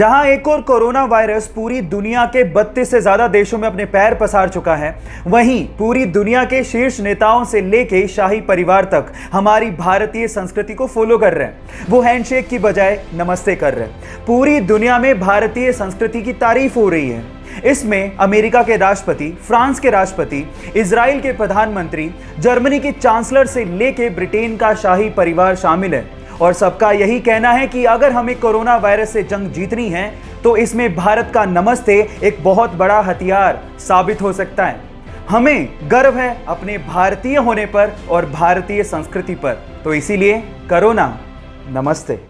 जहाँ एक और कोरोना वायरस पूरी दुनिया के 32 से ज़्यादा देशों में अपने पैर पसार चुका है। वहीं पूरी दुनिया के शीर्ष नेताओं से लेके शाही परिवार तक हमारी भारतीय संस्कृति को फॉलो कर रहे हैं। वो हैंडशेक की बजाय नमस्ते कर रहे हैं। पूरी दुनिया में भारतीय संस्कृति की तारीफ़ हो रही है। इसमें अमेरिका के राष्ट्रपति, फ्रांस के राष्ट्रपति इसराइल के प्रधानमंत्री, जर्मनी के चांसलर से लेके ब्रिटेन का शाही परिवार शामिल है। और सबका यही कहना है कि अगर हमें कोरोना वायरस से जंग जीतनी है तो इसमें भारत का नमस्ते एक बहुत बड़ा हथियार साबित हो सकता है। हमें गर्व है अपने भारतीय होने पर और भारतीय संस्कृति पर। तो इसीलिए करोना, नमस्ते।